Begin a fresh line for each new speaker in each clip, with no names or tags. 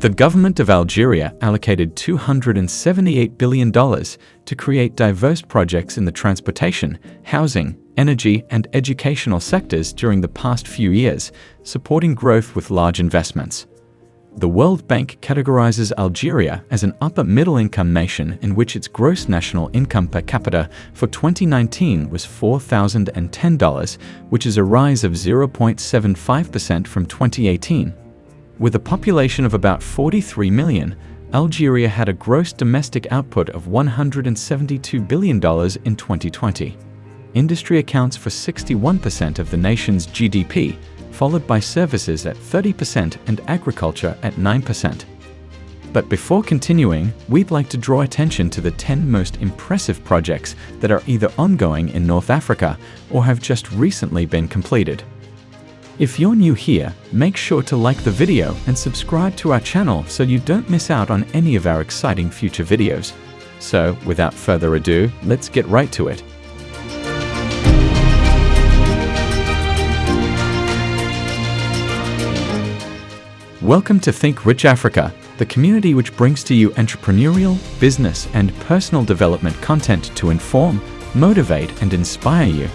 The government of Algeria allocated $278 billion to create diverse projects in the transportation, housing, energy, and educational sectors during the past few years, supporting growth with large investments. The World Bank categorizes Algeria as an upper-middle-income nation in which its gross national income per capita for 2019 was $4,010, which is a rise of 0.75% from 2018. With a population of about 43 million, Algeria had a gross domestic output of $172 billion in 2020. Industry accounts for 61% of the nation's GDP, followed by services at 30% and agriculture at 9%. But before continuing, we'd like to draw attention to the 10 most impressive projects that are either ongoing in North Africa or have just recently been completed. If you're new here, make sure to like the video and subscribe to our channel so you don't miss out on any of our exciting future videos. So, without further ado, let's get right to it. Welcome to Think Rich Africa, the community which brings to you entrepreneurial, business, and personal development content to inform, motivate, and inspire you.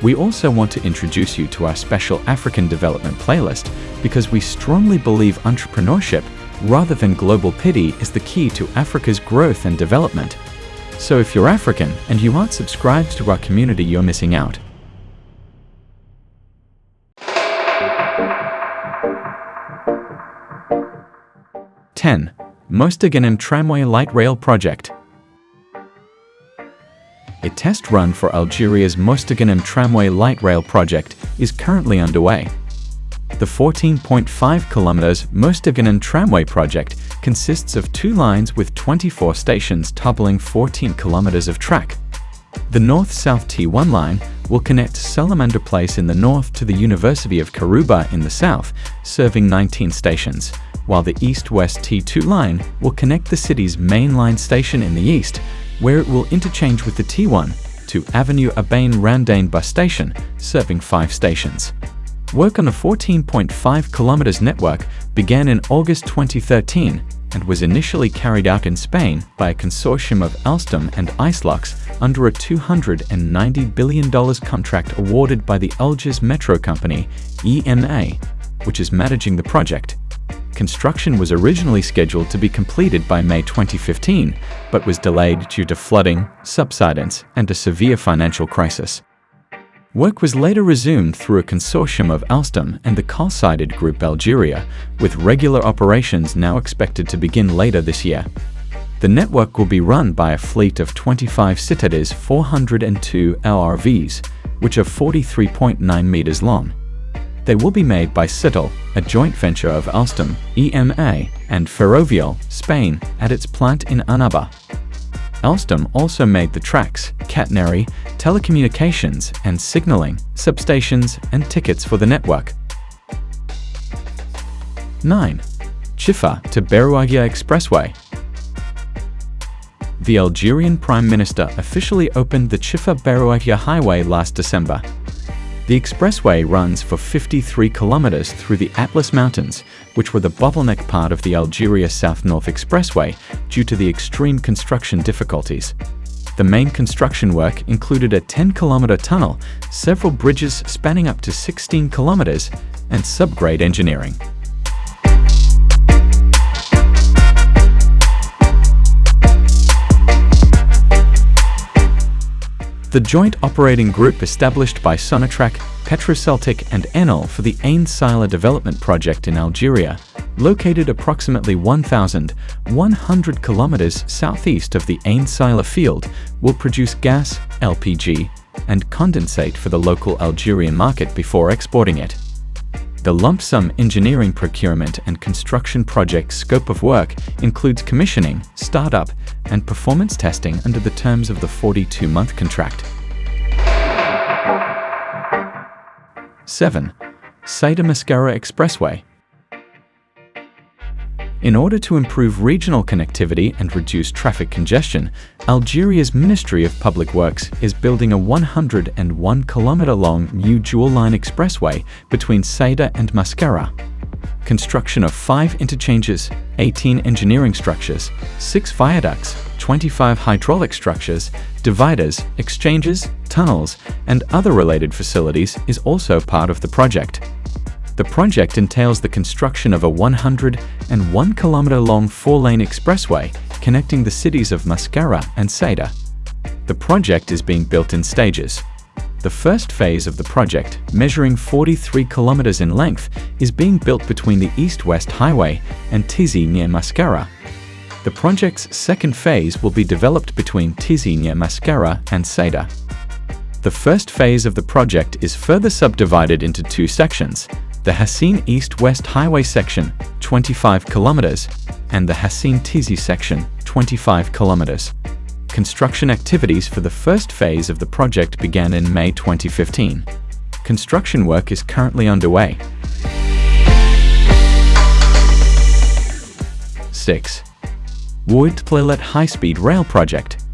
We also want to introduce you to our special African development playlist because we strongly believe entrepreneurship, rather than global pity, is the key to Africa's growth and development. So if you're African and you aren't subscribed to our community, you're missing out. 10. Mostaganem Tramway Light Rail Project A test run for Algeria's Mostaganem Tramway Light Rail Project is currently underway. The 14.5 kilometers Mostaganem Tramway project consists of two lines with 24 stations toppling 14 kilometers of track. The north-south T1 line will connect Salamander Place in the north to the University of Kharouba in the south, serving 19 stations, while the east-west T2 line will connect the city's main line station in the east, where it will interchange with the T1 to Avenue Abain Randane bus station, serving five stations. Work on the 14.5 kilometers network began in August 2013 and was initially carried out in Spain by a consortium of Alstom and Isolux under a $290 billion contract awarded by the Algiers Metro Company, EMA, which is managing the project construction was originally scheduled to be completed by May 2015, but was delayed due to flooding, subsidence, and a severe financial crisis. Work was later resumed through a consortium of Alstom and the Cosider Group Algeria, with regular operations now expected to begin later this year. The network will be run by a fleet of 25 Citadis 402 LRVs, which are 43.9 meters long. They will be made by Cittal, a joint venture of Alstom, EMA, and Ferrovial, Spain, at its plant in Annaba. Alstom also made the tracks, catenary, telecommunications and signaling, substations, and tickets for the network. 9. Chifa to Berouaghia Expressway The Algerian Prime Minister officially opened the Chifa-Berouaghia Highway last December. The expressway runs for 53 kilometers through the Atlas Mountains, which were the bottleneck part of the Algeria South-North Expressway due to the extreme construction difficulties. The main construction work included a 10-kilometer tunnel, several bridges spanning up to 16 kilometers, and subgrade engineering. The joint operating group established by Sonatrach, Petroceltic and Enel for the Ain Sila development project in Algeria, located approximately 1,100 kilometers southeast of the Ain Sila field, will produce gas, LPG, and condensate for the local Algerian market before exporting it. The lump sum engineering procurement and construction project scope of work includes commissioning, startup, and performance testing under the terms of the 42-month contract. 7. Saida Mascara Expressway in order to improve regional connectivity and reduce traffic congestion, Algeria's Ministry of Public Works is building a 101 kilometer long new dual-line expressway between Saida and Mascara. construction of 5 interchanges, 18 engineering structures, 6 viaducts, 25 hydraulic structures, dividers, exchanges, tunnels, and other related facilities is also part of the project. The project entails the construction of a 101 kilometer long four-lane expressway connecting the cities of Mascara and Saida. The project is being built in stages. The first phase of the project, measuring 43 kilometers in length, is being built between the East-West Highway and Tizi near Mascara. The project's second phase will be developed between Tizi near Mascara and Saida. The first phase of the project is further subdivided into two sections, the Hassin East-West Highway section, 25 kilometers, and the Hassin Tizi section, 25 kilometers. Construction activities for the first phase of the project began in May 2015. Construction work is currently underway. 6. Oued-Tlelat High-Speed Rail Project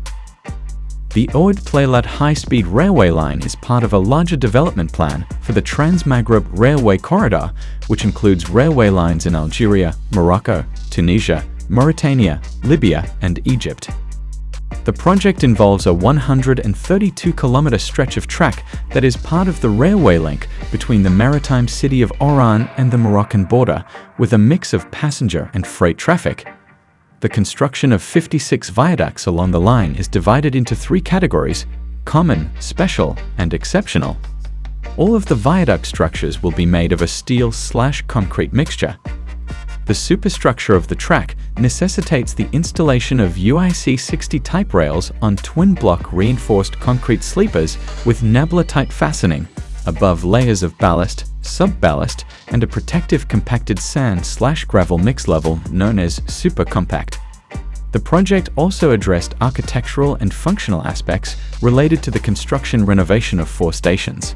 The Oued-Tlelat high-speed railway line is part of a larger development plan for the Trans-Maghreb Railway Corridor, which includes railway lines in Algeria, Morocco, Tunisia, Mauritania, Libya, and Egypt. The project involves a 132-kilometer stretch of track that is part of the railway link between the maritime city of Oran and the Moroccan border, with a mix of passenger and freight traffic. The construction of 56 viaducts along the line is divided into three categories, common, special, and exceptional. All of the viaduct structures will be made of a steel-slash-concrete mixture. The superstructure of the track necessitates the installation of UIC-60 type rails on twin-block reinforced concrete sleepers with Nabla-type fastening, above layers of ballast, sub-ballast, and a protective compacted sand-slash-gravel mix level known as super compact. The project also addressed architectural and functional aspects related to the construction renovation of four stations.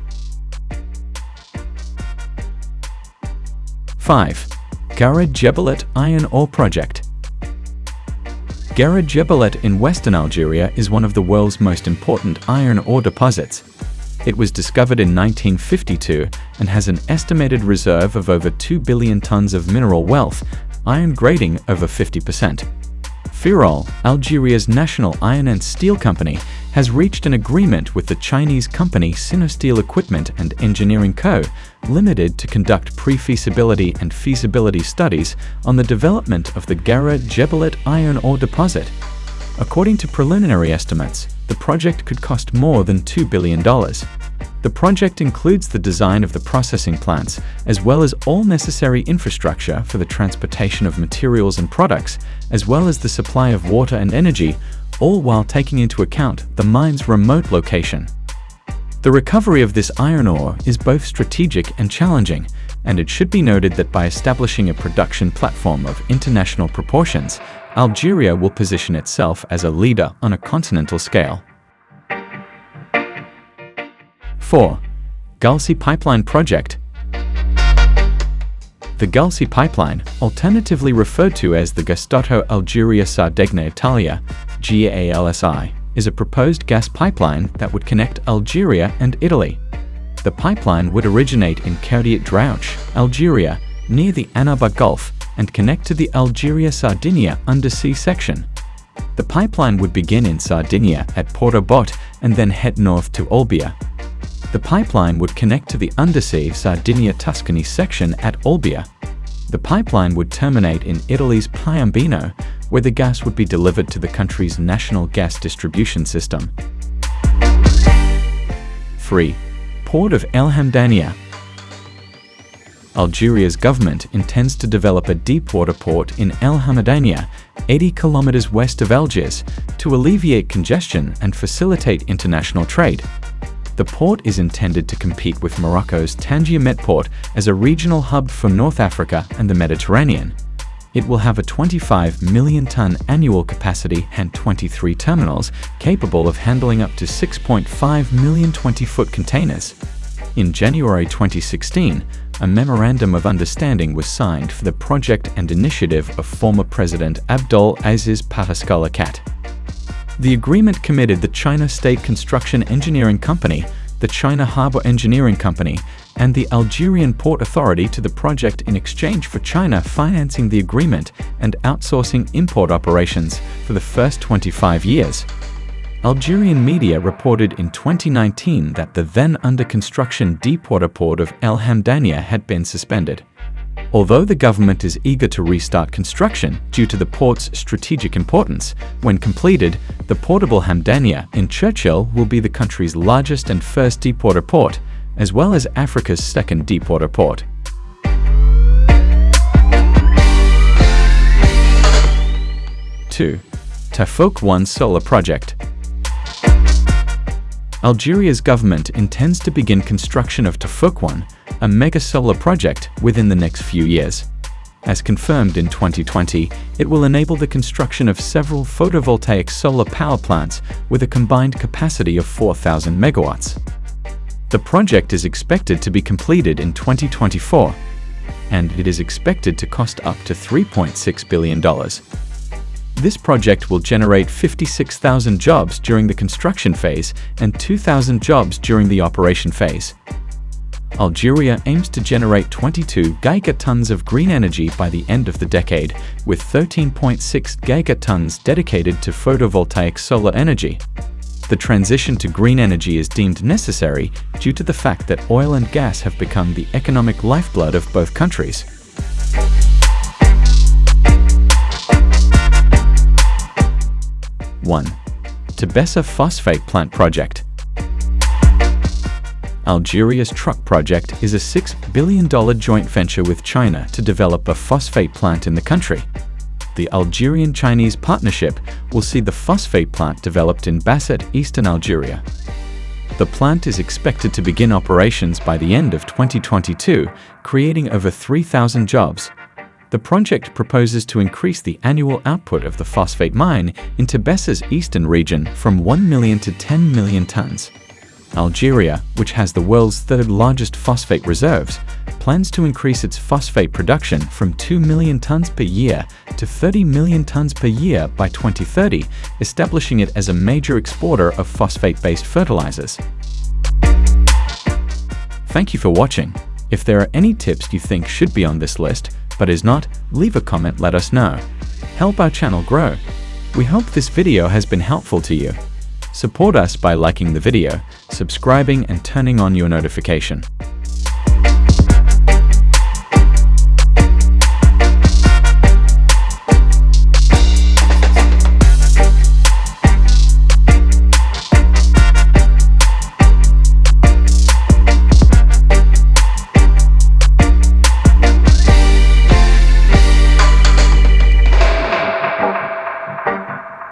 5. Gara Djebilet Iron Ore Project Gara Djebilet in western Algeria is one of the world's most important iron ore deposits. It was discovered in 1952 and has an estimated reserve of over 2 billion tons of mineral wealth, iron grading over 50%. Feraal, Algeria's national iron and steel company, has reached an agreement with the Chinese company Sinosteel Equipment and Engineering Co., Limited to conduct pre-feasibility and feasibility studies on the development of the Gara Djebilet iron ore deposit. According to preliminary estimates, the project could cost more than $2 billion. The project includes the design of the processing plants, as well as all necessary infrastructure for the transportation of materials and products, as well as the supply of water and energy, all while taking into account the mine's remote location. The recovery of this iron ore is both strategic and challenging, and it should be noted that by establishing a production platform of international proportions, Algeria will position itself as a leader on a continental scale. 4. Galsi Pipeline Project The Galsi Pipeline, alternatively referred to as the Gasdotto Algeria Sardegna Italia, GALSI, is a proposed gas pipeline that would connect Algeria and Italy. The pipeline would originate in Koudiet Draouche, Algeria, near the Annaba Gulf, and connect to the Algeria-Sardinia undersea section. The pipeline would begin in Sardinia at Porto Botte and then head north to Olbia. The pipeline would connect to the undersea Sardinia-Tuscany section at Olbia. The pipeline would terminate in Italy's Piombino, where the gas would be delivered to the country's national gas distribution system. 3. Port of El Hamdania Algeria's government intends to develop a deepwater port in El Hamdania, 80 kilometers west of Algiers, to alleviate congestion and facilitate international trade. The port is intended to compete with Morocco's Tangier Metport as a regional hub for North Africa and the Mediterranean. It will have a 25 million ton annual capacity and 23 terminals capable of handling up to 6.5 million 20-foot containers. In January 2016, a Memorandum of Understanding was signed for the project and initiative of former President Abdul Aziz Bouteflika. The agreement committed the China State Construction Engineering Company the China Harbor Engineering Company, and the Algerian Port Authority to the project in exchange for China financing the agreement and outsourcing import operations for the first 25 years. Algerian media reported in 2019 that the then under construction deepwater port of El Hamdania had been suspended. Although the government is eager to restart construction due to the port's strategic importance, when completed, the portable Hamdania in Cherchell will be the country's largest and first deepwater port, as well as Africa's second deepwater port. Two, Tafouk 1 Solar Project Algeria's government intends to begin construction of Tafouk 1, a mega solar project, within the next few years. As confirmed in 2020, it will enable the construction of several photovoltaic solar power plants with a combined capacity of 4,000 megawatts. The project is expected to be completed in 2024, and it is expected to cost up to $3.6 billion. This project will generate 56,000 jobs during the construction phase and 2,000 jobs during the operation phase. Algeria aims to generate 22 gigatons of green energy by the end of the decade, with 13.6 gigatons dedicated to photovoltaic solar energy. The transition to green energy is deemed necessary due to the fact that oil and gas have become the economic lifeblood of both countries. 1. Tebessa Phosphate Plant Project Algeria's Truck Project is a $6 billion joint venture with China to develop a phosphate plant in the country. The Algerian-Chinese partnership will see the phosphate plant developed in Basset, eastern Algeria. The plant is expected to begin operations by the end of 2022, creating over 3,000 jobs the project proposes to increase the annual output of the phosphate mine in Tebessa's eastern region from 1 million to 10 million tons. Algeria, which has the world's third largest phosphate reserves, plans to increase its phosphate production from 2 million tons per year to 30 million tons per year by 2030, establishing it as a major exporter of phosphate-based fertilizers. Thank you for watching. If there are any tips you think should be on this list, but is not, leave a comment let us know. Help our channel grow. We hope this video has been helpful to you. Support us by liking the video, subscribing and turning on your notification.